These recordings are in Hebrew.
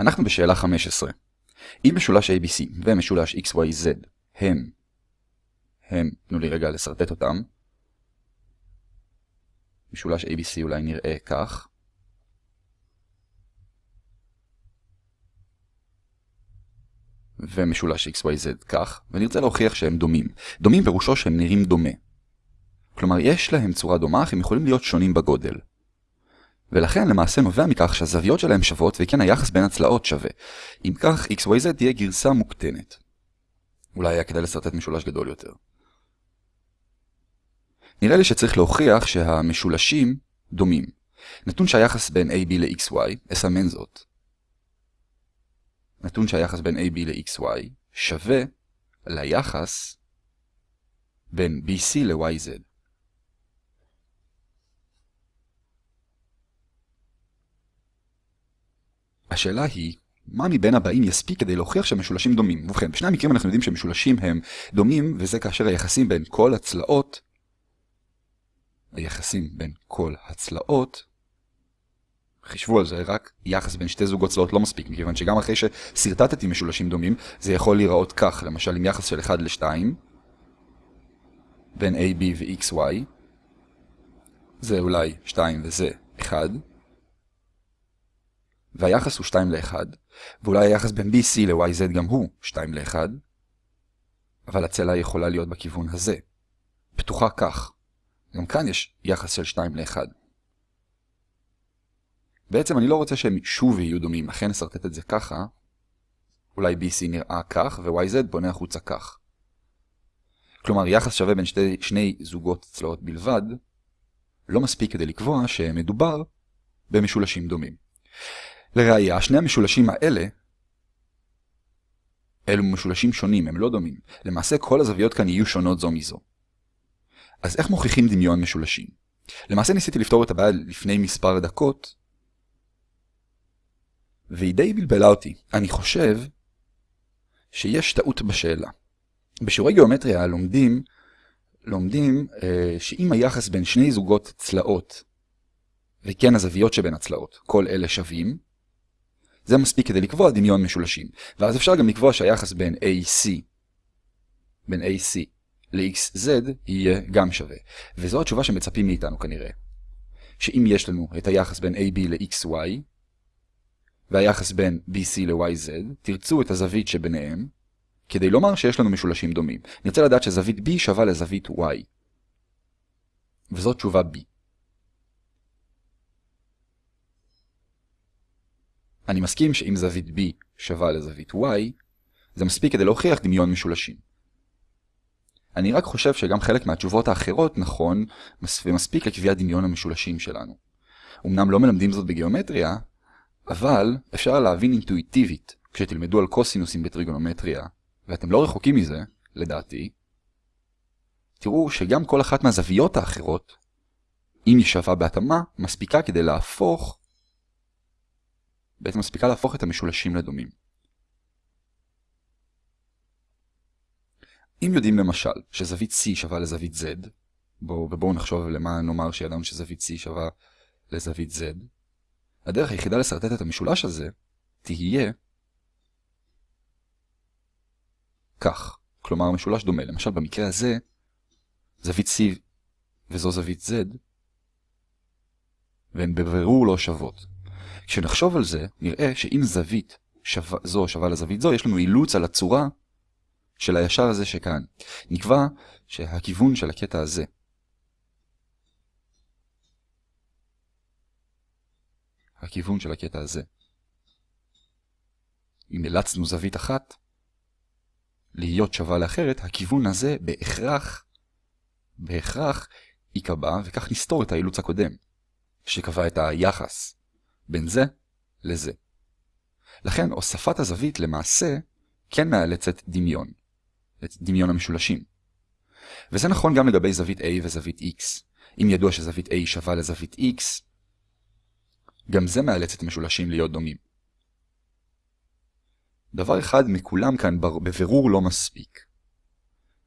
אנחנו בשאלה 15. אם משולש ABC ומשולש XYZ הם, הם, תנו לי רגע לסרטט אותם, משולש ABC אולי נראה כך, ומשולש XYZ כך, ונרצה להוכיח שהם דומים. דומים פירושו שהם נראים דומה. כלומר, יש להם צורה דומה, אך הם יכולים להיות שונים בגודל. ולכן למעשה נובע מכך שהזוויות שלהם שוות וכן היחס בין הצלעות שווה. אם כך, XYZ תהיה גרסה מוקטנת. אולי היה כדאי לסרטט משולש גדול יותר. נראה לי שצריך להוכיח שהמשולשים דומים. נתון שהיחס בין AB ל-XY, אסמן זאת. נתון שהיחס בין AB ל-XY שווה ליחס בין BC ל-YZ. השאלה היא, מה מבין הבאים יספיק כדי להוכיח שהמשולשים דומים? ובכן, בשני המקרים אנחנו יודעים שמשולשים הם דומים, וזה כאשר היחסים בין כל הצלעות, היחסים בין כל הצלעות, חישבו על זה, רק יחס בין שתי זוגות צלעות לא מספיק, מכיוון שגם אחרי שסרטטתי משולשים דומים, זה יכול להיראות כך, למשל עם יחס של 1 ל-2, בין AB ו-XY, זה אולי 2 וזה 1, והיחס הוא 2 ל-1, ואולי היחס בין BC ל-YZ גם הוא 2 ל-1, אבל הצלע יכולה להיות בכיוון הזה, פתוחה כך. גם כאן יש יחס של 2 ל-1. בעצם אני לא רוצה שהם שוב יהיו דומים, לכן נסרטט את זה ככה. אולי BC נראה כך, ו-YZ בונה החוצה כך. כלומר, יחס שווה בין שתי, שני זוגות צלעות בלבד, לא מספיק כדי לקבוע שמדובר במשולשים דומים. לראיה, שני המשולשים האלה, אלו משולשים שונים, הם לא דומים. למעשה כל הזוויות כאן יהיו שונות זו מזו. אז איך מוכיחים דמיון משולשים? למעשה ניסיתי לפתור את הבעיה לפני מספר דקות, והיא די בלבלה אותי. אני חושב שיש טעות בשאלה. בשיעורי גיאומטריה לומדים, לומדים אה, שאם היחס בין שני זוגות צלעות, וכן הזוויות שבין הצלעות, כל אלה שווים, זה מספיק כדי לקבוע דמיון משולשים. ואז אפשר גם לקבוע שהיחס בין AC, בין AC ל-XZ יהיה גם שווה. וזו התשובה שמצפים מאיתנו כנראה. שאם יש לנו את היחס בין AB ל-XY, והיחס בין BC ל-YZ, תרצו את הזווית שביניהם, כדי לומר שיש לנו משולשים דומים. נרצה לדעת שזווית B שווה לזווית Y. וזאת תשובה B. אני מסכים שאם זווית B שווה לזווית Y, זה מספיק כדי להוכיח דמיון משולשים. אני רק חושב שגם חלק מהתשובות האחרות נכון ומספיק לקביעת דמיון המשולשים שלנו. אמנם לא מלמדים זאת בגיאומטריה, אבל אפשר להבין אינטואיטיבית כשתלמדו על קוסינוסים בטריגונומטריה, ואתם לא רחוקים מזה, לדעתי, תראו שגם כל אחת מהזוויות האחרות, אם היא שווה בהתאמה, מספיקה כדי להפוך בעצם מספיקה להפוך את המשולשים לדומים. אם יודעים למשל שזווית C שווה לזווית Z, בואו ובואו נחשוב למה נאמר שידענו שזווית C שווה לזווית Z, הדרך היחידה לסרטט את המשולש הזה תהיה כך. כלומר, משולש דומה. למשל, במקרה הזה, זווית C וזו זווית Z, והן בבירור לא שוות. כשנחשוב על זה, נראה שאם זווית שווה, זו שווה לזווית זו, יש לנו אילוץ על הצורה של הישר הזה שכאן. נקבע שהכיוון של הקטע הזה הכיוון של הקטע הזה. אם אילצנו זווית אחת להיות שווה לאחרת, הכיוון הזה בהכרח, בהכרח ייקבע, וכך נסתור את האילוץ הקודם, שקבע את היחס בין זה לזה. לכן הוספת הזווית למעשה כן מאלצת דמיון, את דמיון המשולשים. וזה נכון גם לגבי זווית A וזווית X. אם ידוע שזווית A שווה לזווית X, גם זה מאלץ את המשולשים להיות דומים. דבר אחד מכולם כאן בבירור לא מספיק.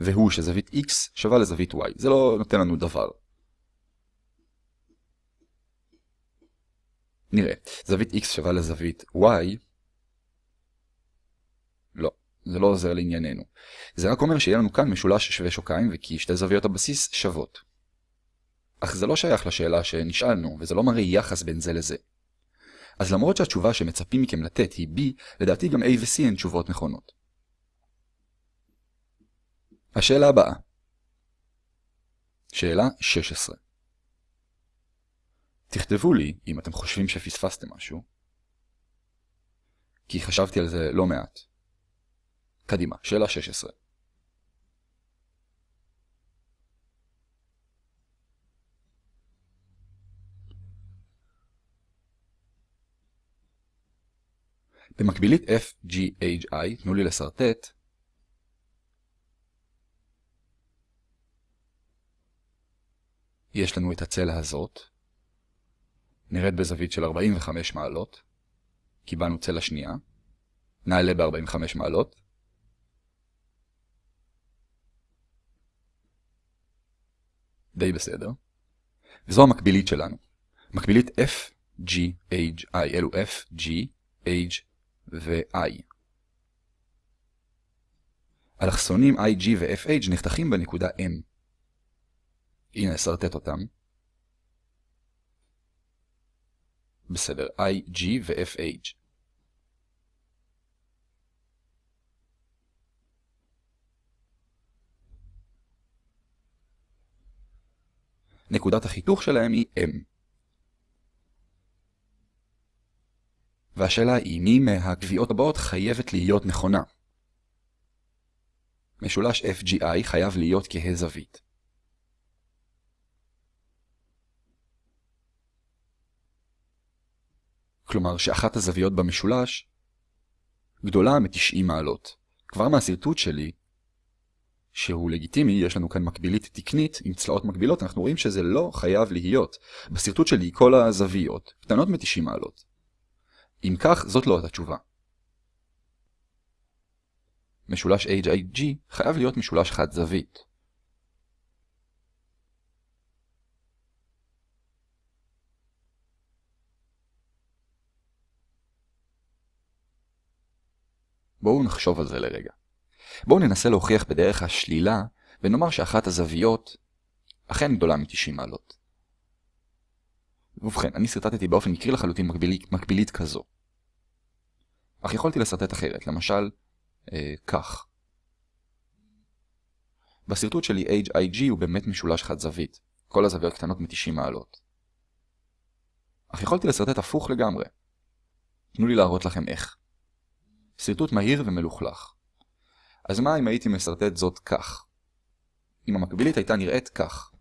והוא שזווית x שווה לזווית y. זה לא נותן לנו דבר. נראה, זווית x שווה לזווית y, לא, זה לא עוזר לענייננו. זה רק אומר שיהיה לנו כאן משולש שווה שוקיים וכי שתי זוויות הבסיס שוות. אך זה לא שייך לשאלה שנשאלנו, וזה לא מראה יחס בין זה לזה. אז למרות שהתשובה שמצפים מכם לתת היא B, לדעתי גם A ו-C הן תשובות נכונות. השאלה הבאה. שאלה 16. תכתבו לי אם אתם חושבים שפספסתם משהו, כי חשבתי על זה לא מעט. קדימה, שאלה 16. במקבילית FGHI, תנו לי לסרטט, יש לנו את הצלע הזאת, נראית בזווית של 45 מעלות, קיבלנו צלע שנייה, נעלה ב-45 מעלות, די בסדר, וזו המקבילית שלנו, מקבילית FGHI, אלו F, G, H ו-I. אלכסונים IG ו-FH נחתכים בנקודה M. הנה, אסרטט אותם. בסדר, IG ו-FH. נקודת החיתוך שלהם היא M. והשאלה היא מי מהקביעות הבאות חייבת להיות נכונה. משולש FGI חייב להיות כהה כלומר שאחת הזוויות במשולש גדולה מ-90 מעלות. כבר מהסרטוט שלי, שהוא לגיטימי, יש לנו כאן מקבילית תקנית עם צלעות מקבילות, אנחנו רואים שזה לא חייב להיות. בסרטוט שלי כל הזוויות קטנות מ-90 מעלות. אם כך, זאת לא התשובה. משולש HIG חייב להיות משולש חד זווית. בואו נחשוב על זה לרגע. בואו ננסה להוכיח בדרך השלילה, ונאמר שאחת הזוויות אכן גדולה מ-90 מעלות. ובכן, אני סרטטתי באופן מקרי לחלוטין מקבילית, מקבילית כזו. אך יכולתי לסרטט אחרת, למשל, אה, כך. בסרטוט שלי HIG הוא באמת משולש חד זווית, כל הזוויות קטנות מ-90 מעלות. אך יכולתי לסרטט הפוך לגמרי. תנו לי להראות לכם איך. שרטוט מהיר ומלוכלך. אז מה אם הייתי מסרטט זאת כך? אם המקבילית הייתה נראית כך.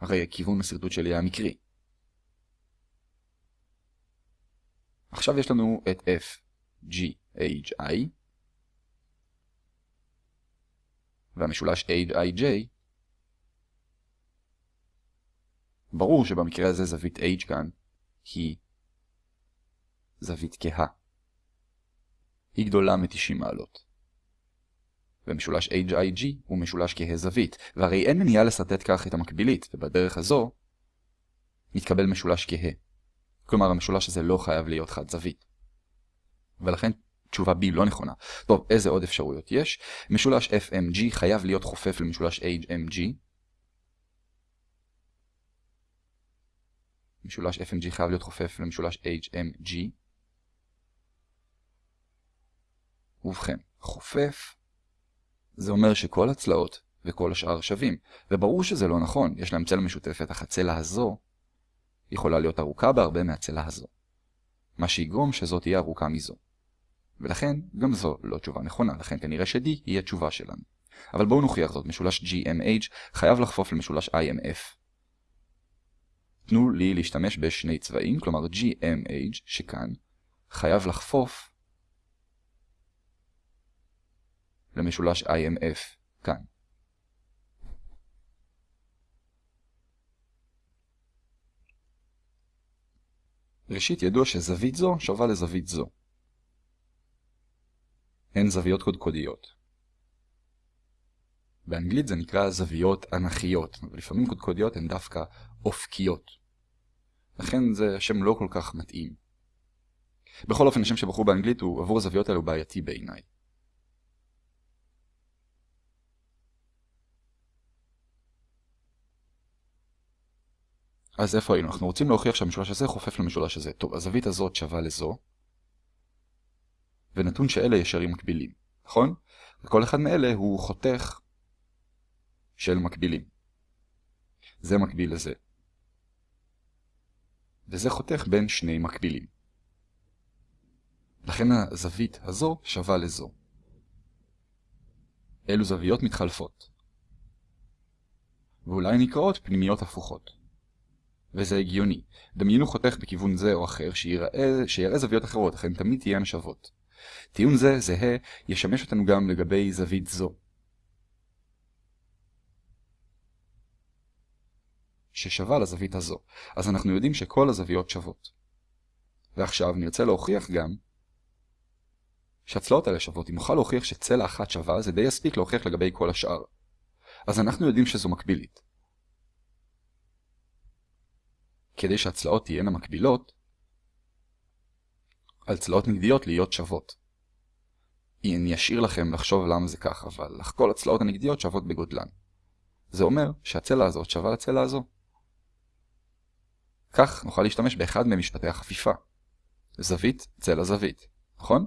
הרי הכיוון השרטוט שלי היה מקרי. עכשיו יש לנו את F, G, H, I, והמשולש H, I, J ברור שבמקרה הזה זווית H כאן היא זווית כהה. היא גדולה מ-90 מעלות. ומשולש HIG הוא משולש כהה זווית, והרי אין מניעה לסרטט כך את המקבילית, ובדרך הזו מתקבל משולש כהה. כלומר המשולש הזה לא חייב להיות חד זווית. ולכן תשובה B לא נכונה. טוב, איזה עוד אפשרויות יש? משולש FMG חייב להיות חופף למשולש HMG, משולש FMG חייב להיות חופף למשולש HMG. ובכן, חופף זה אומר שכל הצלעות וכל השאר שווים, וברור שזה לא נכון, יש להם צלע משותפת, אך הצלע הזו יכולה להיות ארוכה בהרבה מהצלע הזו, מה שיגרום שזו תהיה ארוכה מזו. ולכן גם זו לא תשובה נכונה, לכן כנראה ש-D היא התשובה שלנו. אבל בואו נוכיח זאת, משולש GMH חייב לחפוף למשולש IMF. תנו לי להשתמש בשני צבעים, כלומר GMH שכאן חייב לחפוף למשולש IMF כאן. ראשית ידוע שזווית זו שווה לזווית זו. הן זוויות קודקודיות. באנגלית זה נקרא זוויות אנכיות, אבל לפעמים קודקודיות הן דווקא אופקיות. לכן זה שם לא כל כך מתאים. בכל אופן, השם שבחרו באנגלית הוא עבור הזוויות האלו בעייתי בעיניי. אז איפה היינו? אנחנו רוצים להוכיח שהמשולש הזה חופף למשולש הזה. טוב, הזווית הזאת שווה לזו, ונתון שאלה ישרים מקבילים, נכון? וכל אחד מאלה הוא חותך של מקבילים. זה מקביל לזה. וזה חותך בין שני מקבילים. לכן הזווית הזו שווה לזו. אלו זוויות מתחלפות. ואולי נקראות פנימיות הפוכות. וזה הגיוני. דמיינו חותך בכיוון זה או אחר שיראה, שיראה זוויות אחרות, לכן תמיד תהיינה שוות. טיעון זה, זהה, ישמש אותנו גם לגבי זווית זו. ששווה לזווית הזו. אז אנחנו יודעים שכל הזוויות שוות. ועכשיו נרצה להוכיח גם שהצלעות האלה שוות. אם נוכל להוכיח שצלע אחת שווה, זה די יספיק להוכיח לגבי כל השאר. אז אנחנו יודעים שזו מקבילית. כדי שהצלעות תהיינה מקבילות, על צלעות נגדיות להיות שוות. אני אשאיר לכם לחשוב למה זה כך, אבל כל הצלעות הנגדיות שוות בגודלן. זה אומר שהצלע הזאת שווה לצלע הזו. כך נוכל להשתמש באחד ממשפטי החפיפה. זווית, צלע, זווית, נכון?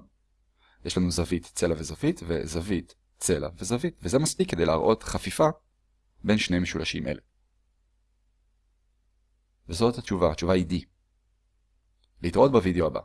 יש לנו זווית, צלע וזווית, וזווית, צלע וזווית, וזה מספיק כדי להראות חפיפה בין שני משולשים אלה. וזאת התשובה, התשובה היא D. להתראות בווידאו הבא.